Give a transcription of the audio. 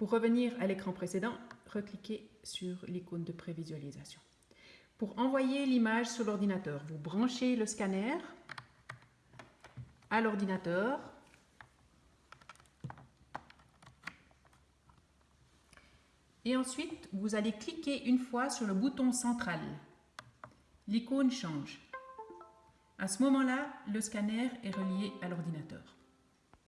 Pour revenir à l'écran précédent, recliquez sur l'icône de prévisualisation. Pour envoyer l'image sur l'ordinateur, vous branchez le scanner à l'ordinateur. Et ensuite, vous allez cliquer une fois sur le bouton central. L'icône change. À ce moment-là, le scanner est relié à l'ordinateur.